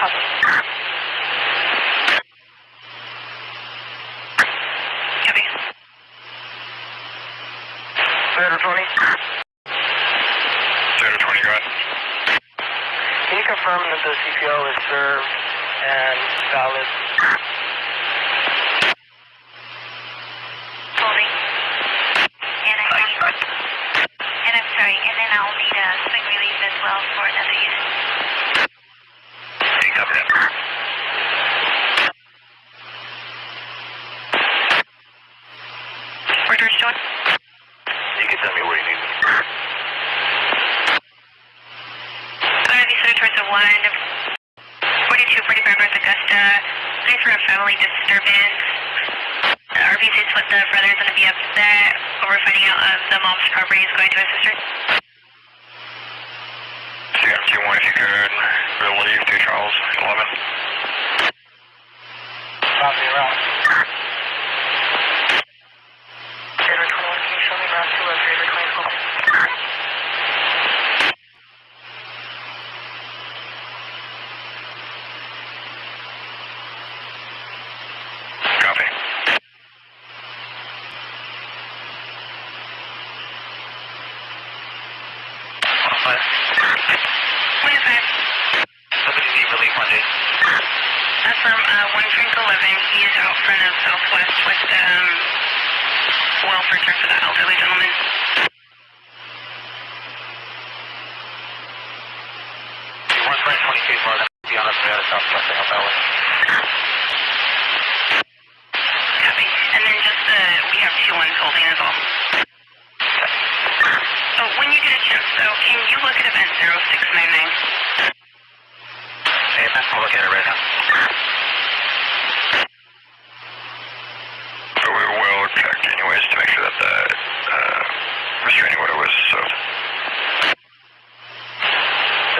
Copy.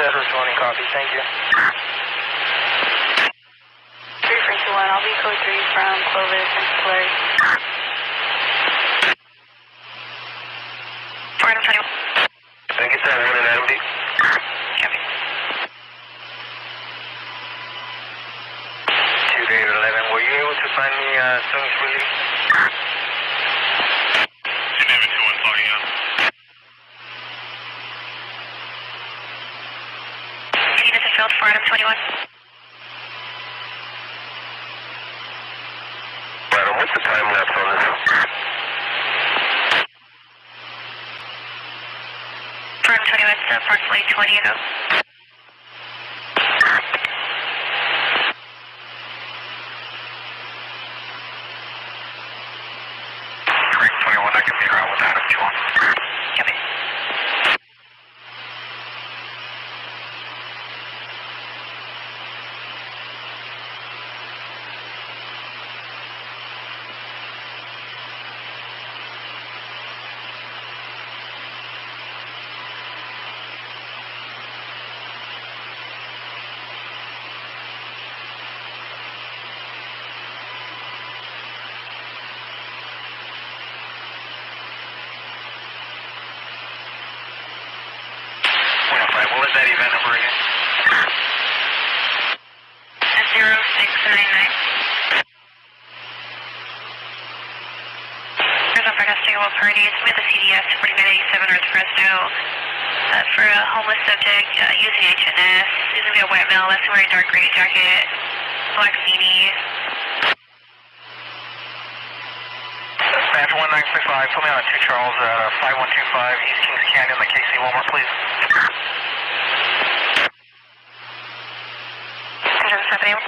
220 copy, thank you. I'll be code 3 from Clovis and Flurry. Thank you, sir. One and Copy. 2 David 11, were you able to find me uh, Sung's release? 21? Adam, what's the time lapse on this? Item 21, it's approximately 20 ago. Great, twenty-one, I can meet her out with Adam, two one. Copy. One oh five, what was that event number again? At 0699. There's festival parties with the CVS 4987 North Fresno uh, for a homeless subject uh, using HNS. He's going to be a white male, that's wearing a dark gray jacket, black beanie. Dispatch one nine six five, put me on two Charles, uh, five one two five, East Kings Canyon, the KC Walmart, please. Control 71.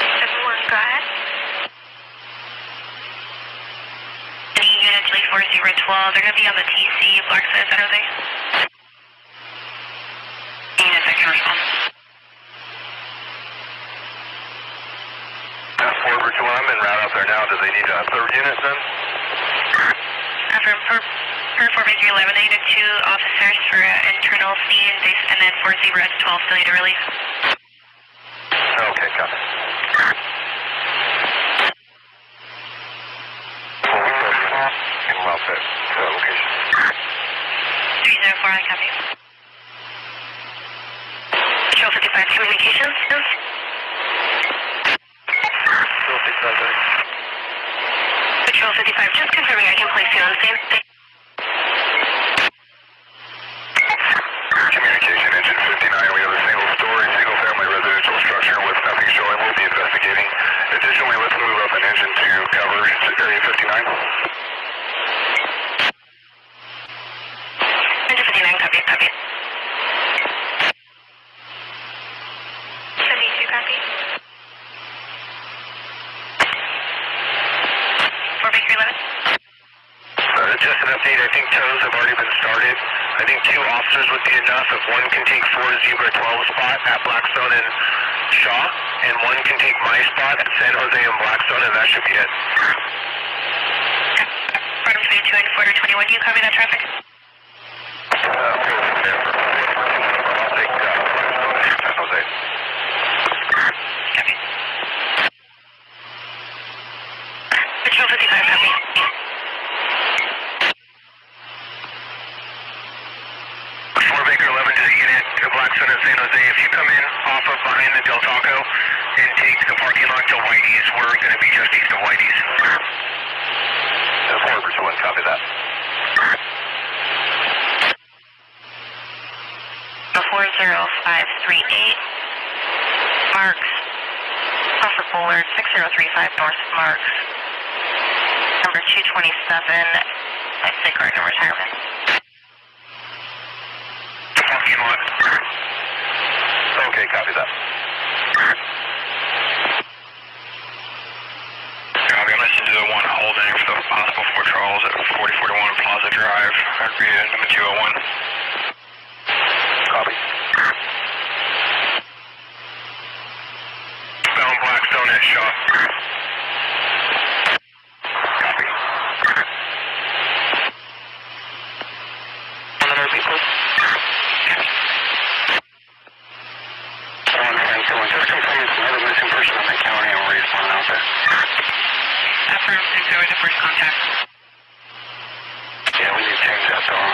71, go ahead. Any units lead 012, they're going to be on the TC, Blackstone, San Jose. Units that can respond. Forward to one, I'm en route out there now, do they need a third unit then? After per, per 4 11, they need two officers for uh, internal they- and then 40 at 12 still need a release. Okay, copy. Well, well set to that location. 304, I copy. Patrol 55 Communications. Patrol 55, buddy. Patrol 55, just confirming I can place you on the same. Communication engine 59, we have a single story, single family residential structure with nothing showing. We'll be investigating. Additionally, let's move up an engine to cover area 59. Engine 59, copy, copy. 72, copy. For Baker 11. Uh, just an update, I think tows have already been started. I think two officers would be enough. If one can take four Zebra 12 spot at Blackstone and Shaw, and one can take my spot at San Jose and Blackstone, and that should be it. Bottom 22 and Forder 21, do you copy that traffic? Uh, I'll take uh, Blackstone and San Jose. Copy. Patrol 55, copy. Four Baker 11 to the unit to Blackstone and San Jose. If you come in off of behind the Del Taco and take the parking lot to Whitey's, we're going to be just east of Whitey's. Four Bridge 1, copy that. Before 0538, Marks, off of 6035 North Marks, number 227, at Sacred and Retirement. Parking lot. Okay, copy that. Copy, I'm listening to the one holding for the possible Fort Charles at 4041 Plaza Drive. That'd be uh, number 201. Copy. Bound Blackstone at Shaw. Copy. Another people. One ten two one. Just confirming some other missing person in the county and we're responding out there. Affirm 60 with the first contact. Yeah, we need to change that though.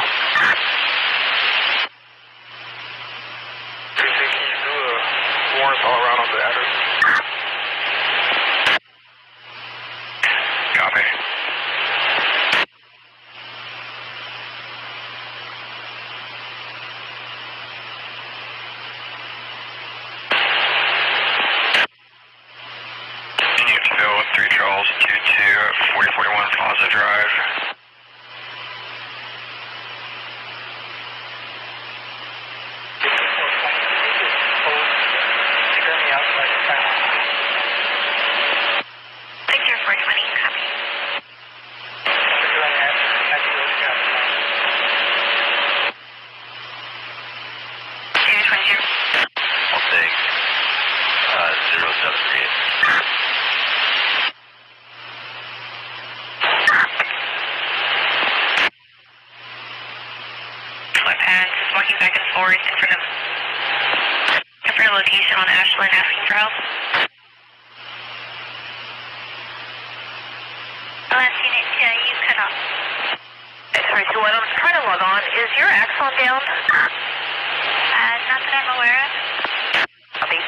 Can you do a warrant all around on the address? Copy. Unit 3 Charles, 22 4041 Plaza Drive. Secure me outside the town. 60420, copy. Secure me outside the town. 020. I'll take uh, 078. Flip pads, walking back and forth in front of in front of location on Ashland asking for help. Last unit, uh, you cut off. Sorry, so what I'm trying to log on. Is your axon down? Uh, not that I'm aware of. Copy.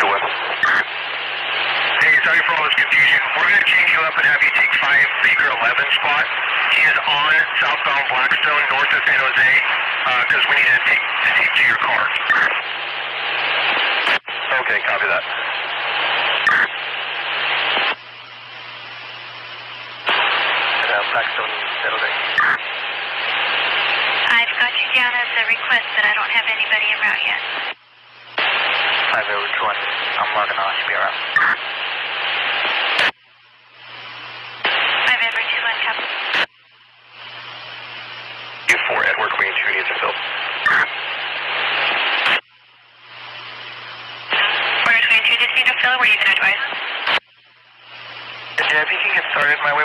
To what? Hey, sorry for all this confusion. We're going to change you up and have you take 5 Baker 11 spot. He is on southbound Blackstone, north of San Jose, because we need to take to take to your car. Okay, copy that. Uh, Blackstone, San Jose. I've got you down as a request, but I don't have anybody around yet. Five over two. I'm logging on. Should be around.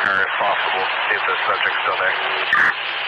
Her if possible. See if the subject's still there.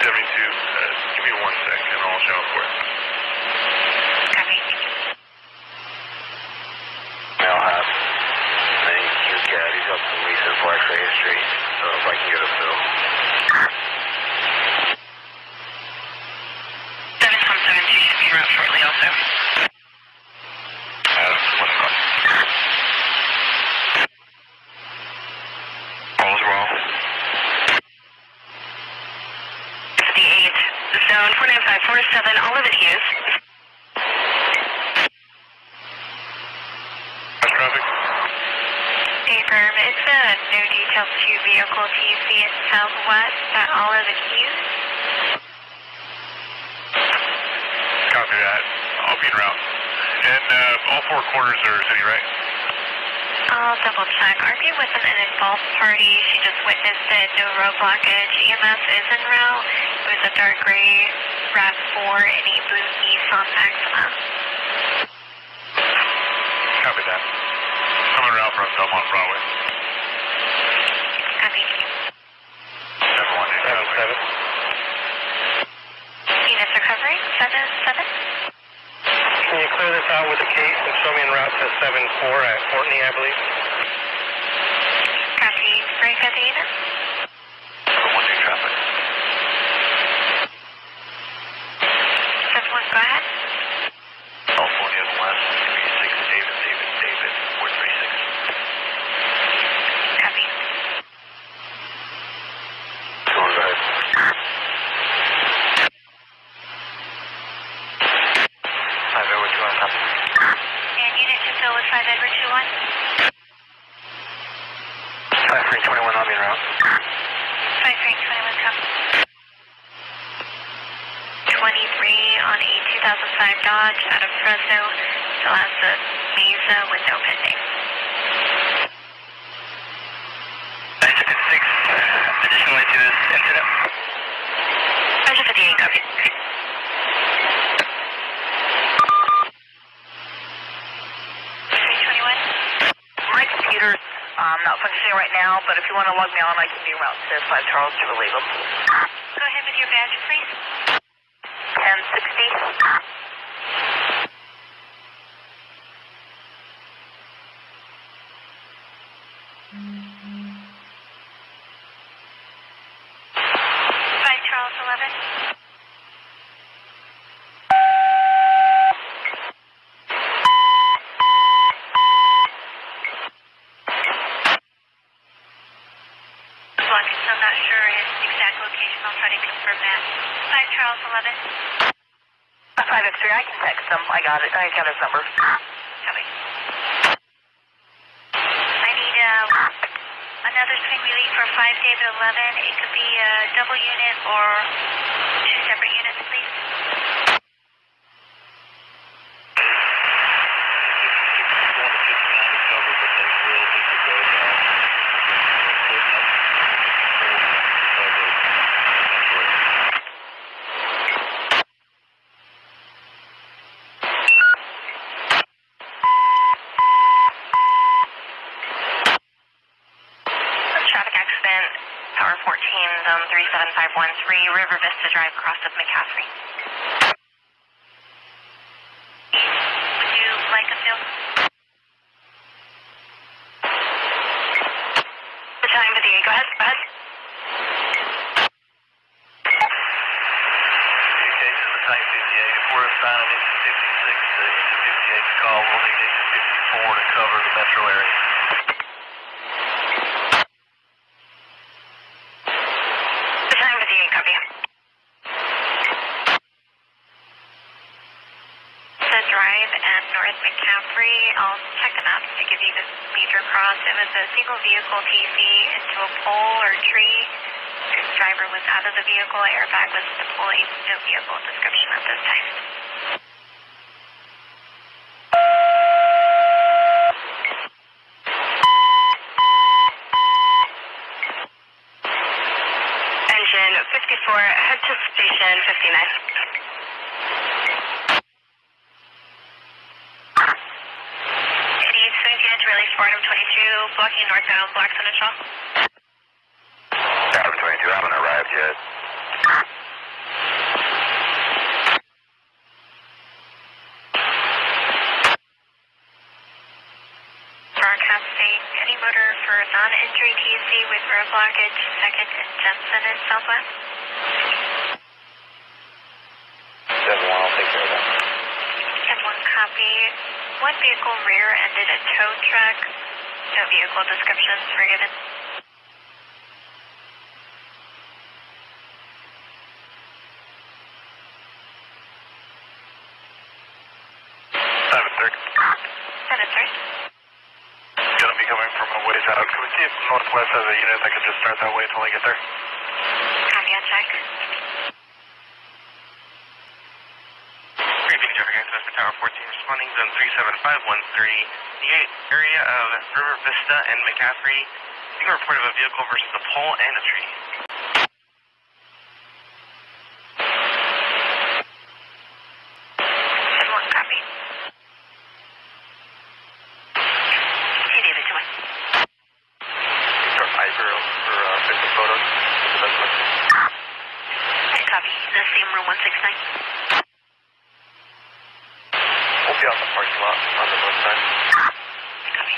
W2, uh, give me one sec and I'll show up for you. Check. RP wasn't an involved party. She just witnessed it. No road blockage. EMS is en route. It was a dark gray RAV4 and a blue Nissan Maxima. Copy that. I'm en route from Belmont Broadway. Copy. Seven one eight seven seven. Units recovery, 7-7. Can you clear this out with the case and show me en route to 7-4 at Courtney, I believe? Copy. Break at the unit. Seven one two traffic. 7-1, go ahead. California West three six David David David four three six. Copy. Go on, go ahead. Five over two on top. And unit to fill with 5 Edward 2-1. Five three twenty one. I'll be en route. 5 21, copy. 23 on a 2005 Dodge out of Fresno. Still has the Mesa with no pending. Six. Additionally to this incident. Roger 58, copy. My um, not functioning right now, but if you want to log me on, I can be around to 5 Charles to relieve them. Go ahead with your badge, please. 1060. Five Charles eleven. Block is still not sure his exact location. I'll try to confirm that. Five Charles eleven. 5X3, I can text him. I got it. I got his number. Copy. I need uh, another swing relief for 5 David 11. It could be a double unit or two separate units, please. Traffic accident, Tower 14, zone 37513, River Vista Drive, cross of McCaffrey. Would you like a fill? assign an engine 56 to engine 58's call. We'll need engine 54 to cover the metro area. Design 58, copy. The drive and North McCaffrey, I'll check the maps to give you the major cross. It was a single vehicle TC into a pole or tree. The driver was out of the vehicle, airbag was deployed, no vehicle description at this time. Engine 54, head to station 59. City swing unit to release Fordham 22, blocking northbound Blackstone and Shaw. Adam 22, haven't arrived yet. Broadcasting any motor for non-injury TC with road blockage, second and Jensen in southwest. 7 1, I'll take care of that. And one copy. One vehicle rear-ended a tow truck. No vehicle descriptions were given. Seven thirty. Seven, sir. Gonna be coming from a ways out. Can we see if Northwest has a unit that could just start that way until I get there? Copy on check. Great Traffic Access to Tower 14, responding zone 37513, the area of River Vista and McCaffrey. You report of a vehicle versus a pole and a tree. And one copy. Hey, David, come on. Start Piper for uh, picking photos. That's what. Hey, copy. The same room 169. We'll be on the parking lot on the north side. Copy.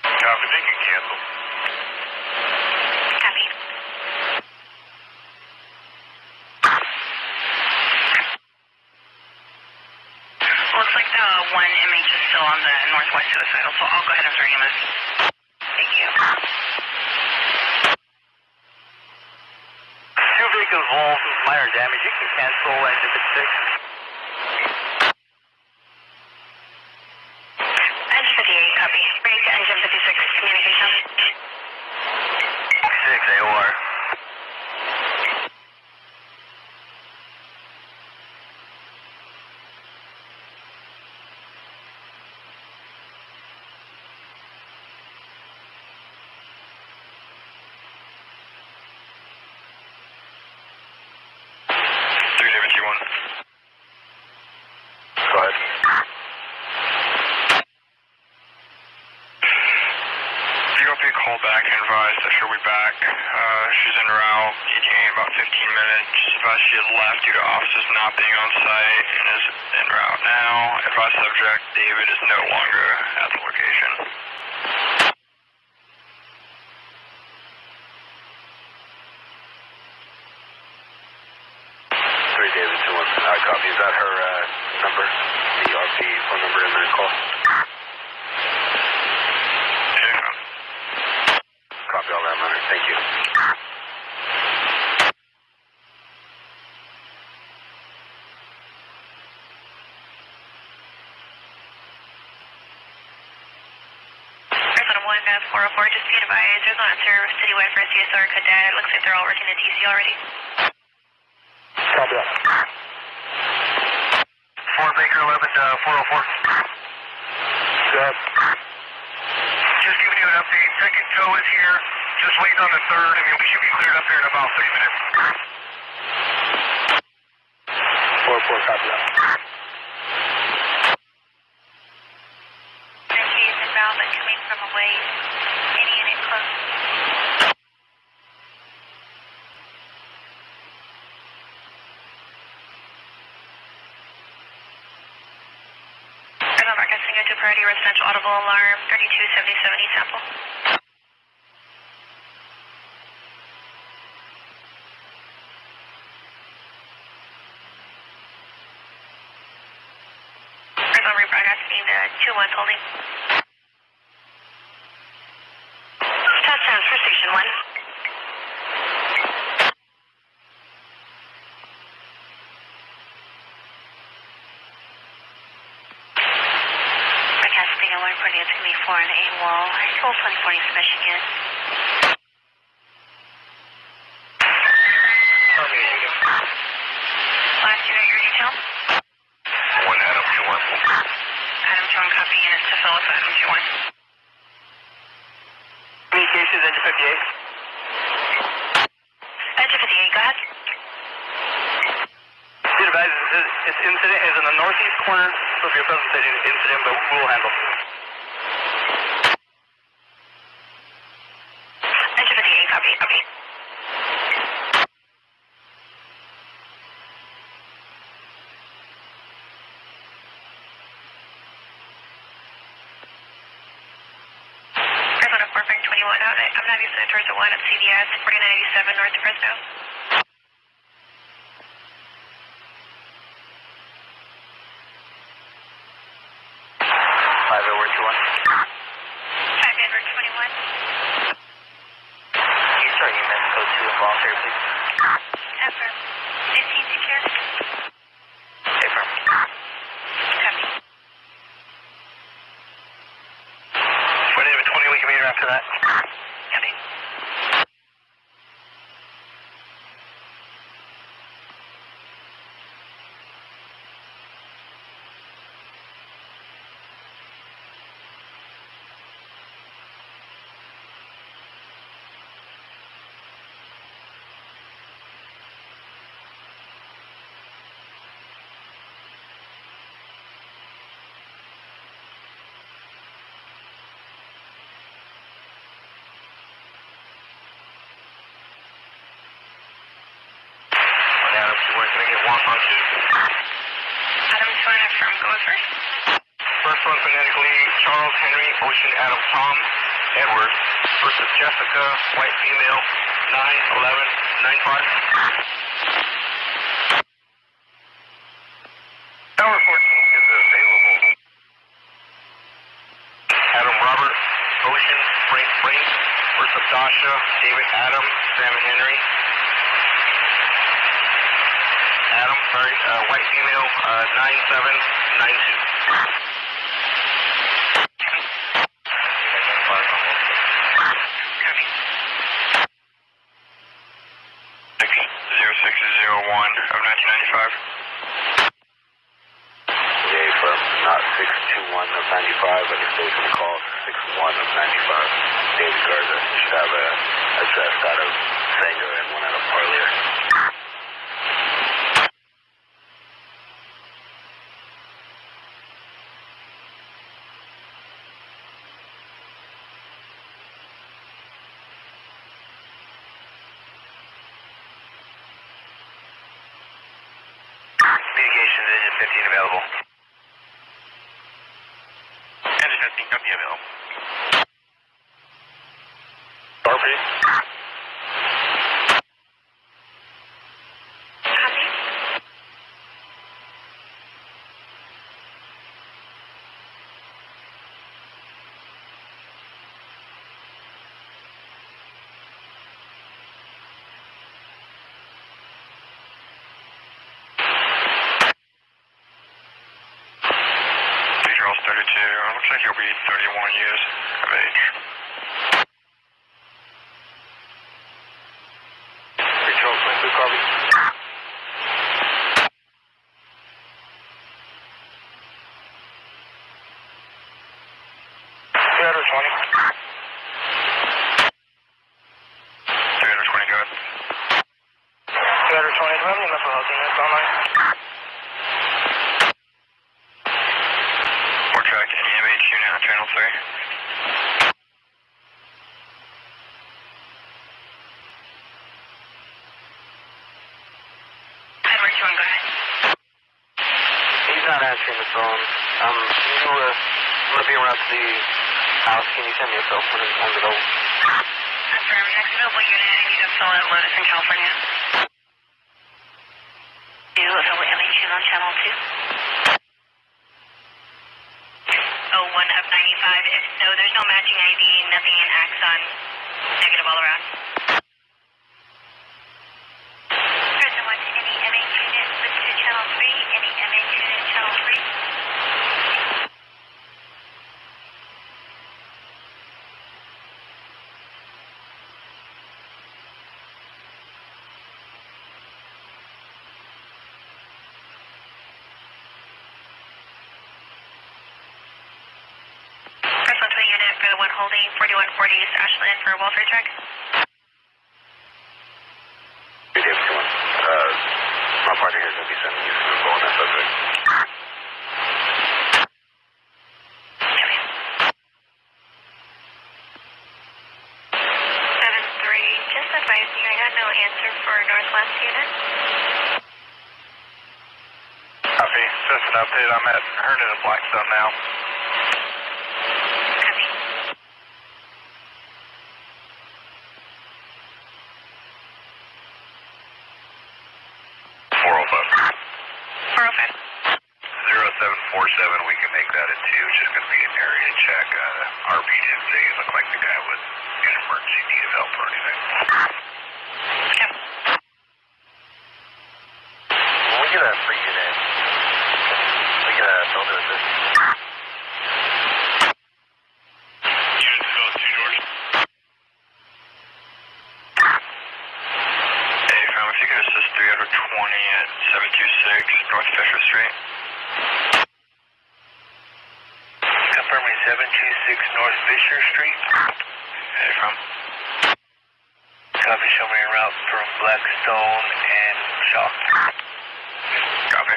Copy, they can cancel. Copy. Looks like the one MH is still on the northwest suicidal, so I'll go ahead and start EMS. Thank you. Vehicles minor damage. You can cancel engine 56. Engine 58, copy. Bring to engine 56, communication. 6 AOR. Three David T one. Go ahead. You got a call back and advised that she'll be back. Uh, she's en route, ETA in about 15 minutes. Advised she had left due to officers not being on site and is en route now. Advised subject David is no longer at the location. Three David two one. Uh, copy. Is that her uh, number? The RP phone number in the call. Yeah. Copy all that, Leonard. Thank you. Arizona 1, uh, 404, just be advised, there's not a service citywide for CSR cadet. It looks like they're all working in TC already. Copy that. Four Baker 11 to 404. Good. Just giving you an update. Second tow is here. Just waiting on the third, and we should be cleared up here in about three minutes. Four four. Copy that. Wait, any Priority Residential Audible Alarm 327070 sample. Resolve rebroadcasting to 2-1 holding. Wall. Cold 140 Michigan. Last unit, your detail? One Adam, two one. Adam 2 1 copy, units to Phillips, Adam 2 1. Communications, engine 58. Edge 58, go ahead. Be this, this incident is in the northeast corner of your present city incident, but we will handle. Edge of 58, copy, copy. Arizona 4 21. I'm not using towards the 1 at CVS, 4987 north Fresno. Five over two one. 5 Edward 21. Can you start unit code two involuntary, please? Affirm. 15 secure. Affirm. Copy. What is it, 20 we can meet after that? Copy. One Adam, two one. Can I get walk on two? Adam 2 1 affirm. First. One phonetically, Charles Henry Ocean Adam Tom Edward versus Jessica, white female, 9 11 95. Tower 14 is available. Adam Robert Ocean Frank Frank versus Dasha David Adam Sam Henry. Adam, sorry, uh, white female, uh, 9792. Copy. Six zero six zero one of nineteen ninety five. Yeah, from not 621 of 95, but it's still going to call 61 of 95. David Garza should have a address out of Sanger and one out of Parlier. Communications engine 15 available. Engine 15, copy available. Sharpie? Copy. Three Charles thirty two. Looks like he'll be thirty one years of age. Three Charles 22, copy. Three hundred twenty. Three hundred twenty, go ahead. Three hundred twenty. Do I have any mental health units online? Or track any MH unit on channel three. Edward 2 1, go ahead. He's the phone. Um, can you, uh, I'm around the house. Can you send me a cell phone on the go? Affirm. Next available unit, I need to fill at Lotus in California. Two available MHUs on channel 2. no, there's no matching ID, nothing in Axon. Negative all around. Crescent 1, any MH unit listed to channel 3, any MH unit channel 3. Crescent 1 unit for the one holding 4140 East Ashland for a welfare check. Uh, my partner here is going to be sending you some info on that subject. Seven three. Just advising you, I got no answer for Northwest unit. Copy. Just an update. I'm at Herndon and Blackstone now. Copy. Four oh five. Four oh five. Zero seven four seven. We can make that a two. It's just going to be an area check. Uh, RV didn't say it looked like the guy was in emergency need of help or anything. Yep. When we get a free unit, we get a builder assist. Unit to two, George. You could assist 320 at 726 North Fisher Street. Confirming seven two six North Fisher Street. Hey, fam. Copy. Show me a route from Blackstone and Shaw. Copy.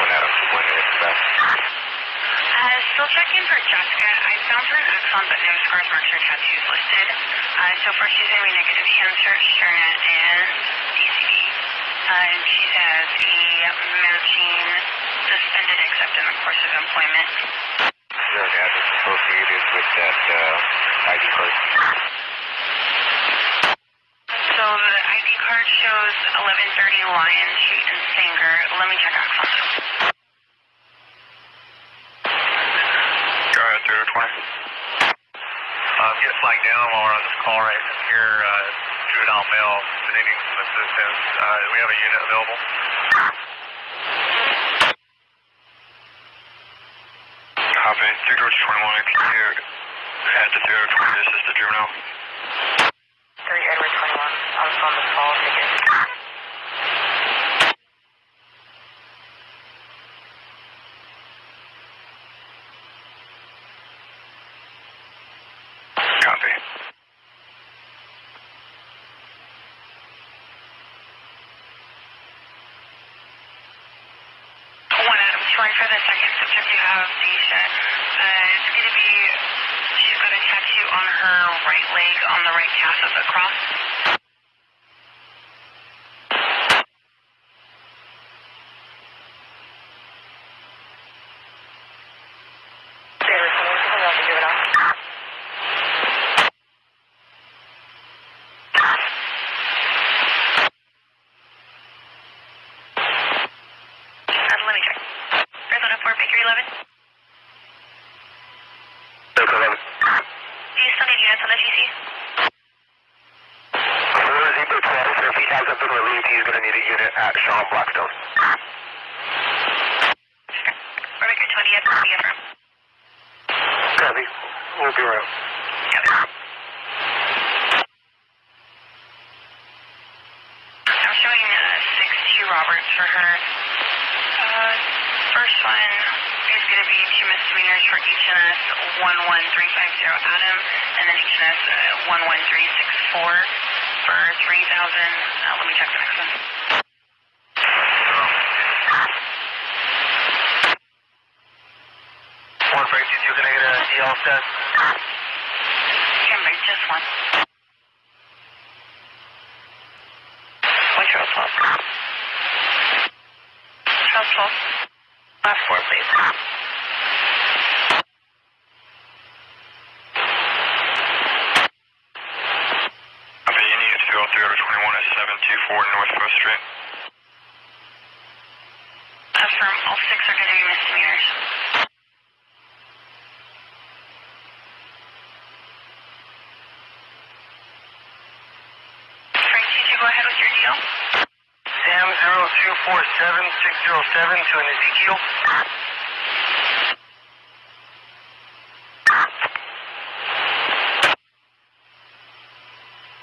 When Adam, when it's best. Uh, still checking for Jessica. I found her an Axon, but no scars, marks, or tattoos listed. Uh, so far, she's having negative hand search, and DCD. Uh, and she has a matching suspended except in the course of employment. Is there an address associated with that uh, ID card? So the ID card shows 1130 Lion Street in Sanger. Let me check Axon. Go ahead, 320. Um, get flagged down while we're on this call right here. Uh, juvenile male needing some assistance. Uh, we have a unit available. Copy. 3 George 21, can you head to 020 to assist the juvenile? 3 Edward 21. I was on the call ticket. Copy. Sorry for the second you have. Uh, it's going to be, she's on her right leg on the right calf of the cross. Edward 21. Someone else to give it up. Uh, let me check. Arizona 4, Bakery 11. Do you still need units on the GC? Four Zebra 12, so if he hasn't been relieved, he's going to need a unit at Shaw and Blackstone. Or Baker 20 at the affirm. Copy. We'll be around. I'm showing 6-2 Robert reports for her. Uh, first one is going to be two misdemeanors for H&S 11350 Adam, and then H&S uh, 11364 for 3000 uh, Let me check the next one. One two two, can I get a DL test? Camry, just one. What's your assault? Assault. Last four, please. Copy, any units 203 over 21 at 724 North Post Street. Affirm, all six are going to be misdemeanors. Frank, did you go ahead with your deal? Sam zero two four seven six zero seven to an Ezekiel.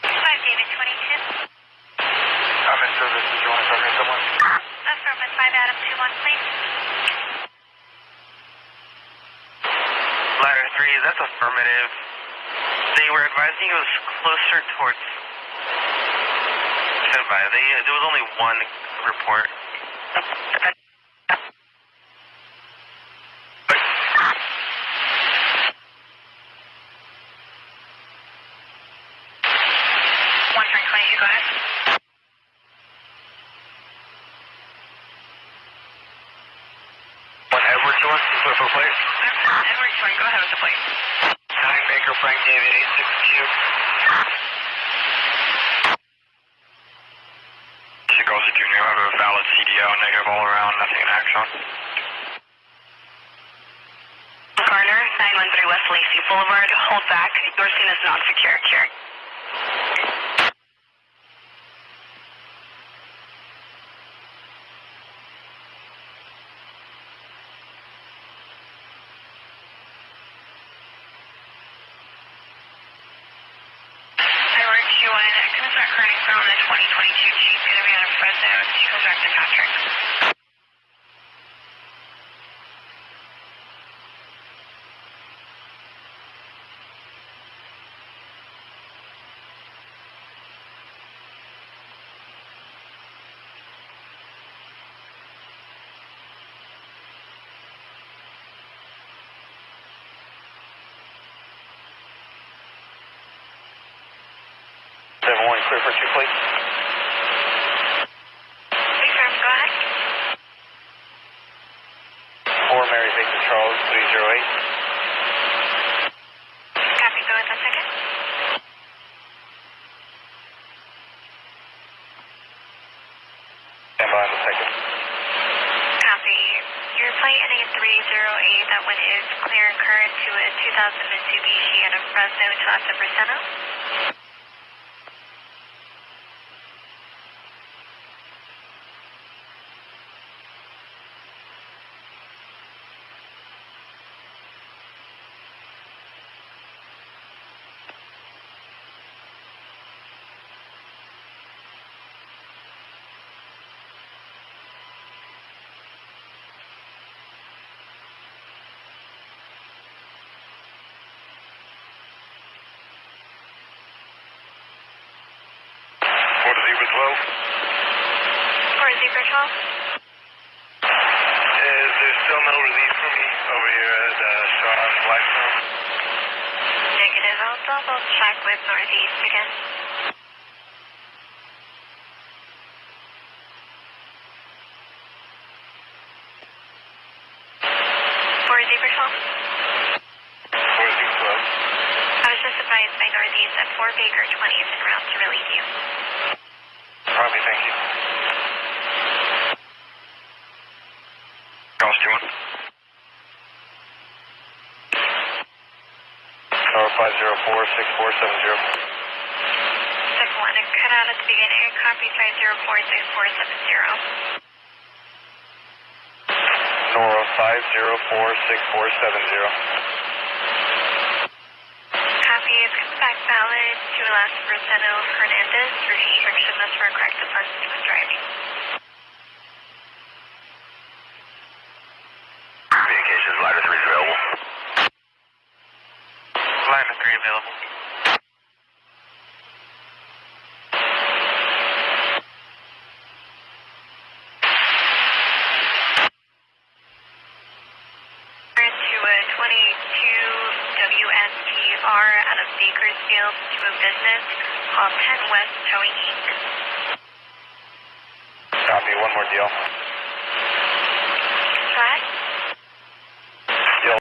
Five, David, 22. I'm in service. Did you want to talk to someone? Affirm, with five, Adam, two, one, please. Ladder three, that's affirmative. Advising it was closer towards. Stand. They there was only one report. One, Frank, 22, go ahead. One Edward to us. Is for place? Edward, Frank, go ahead with the plate. Nine Baker Frank David eight six two. Seagulls Junior have a valid CDO, negative all around, nothing in action. Garner, 913 West Lacey Boulevard, hold back. Your scene is not secure. Carry. Edward, Q1, back running the 2022 Jeep, Fresno. She goes back to Patrick. Seven one clear for two plates. Affirm, go ahead. Four Mary Victor Charles three zero eight. Copy, go with a second. Stand by the second. Copy. Your plate ending in 308, that one is clear and current to a 2000 Mitsubishi out of Fresno to Asa Braceno. What is Zebra 12? Or Zebra 12. Is there still no relief for me over here at uh, Shaw Blackstone? Negative. I'll double check with Northeast again. For Zebra 12. What is Zebra 12? I was just advised by Northeast that 4 Baker 20 is en route to relieve you. Copy, thank you. Calls 2 1. Tower 504-6470. Step 1, and cut out at the beginning. Copy 5046470. Nora 504-6470. Copy coming back valid to Las Roseno Hernandez. Restriction must for correct the person who was driving.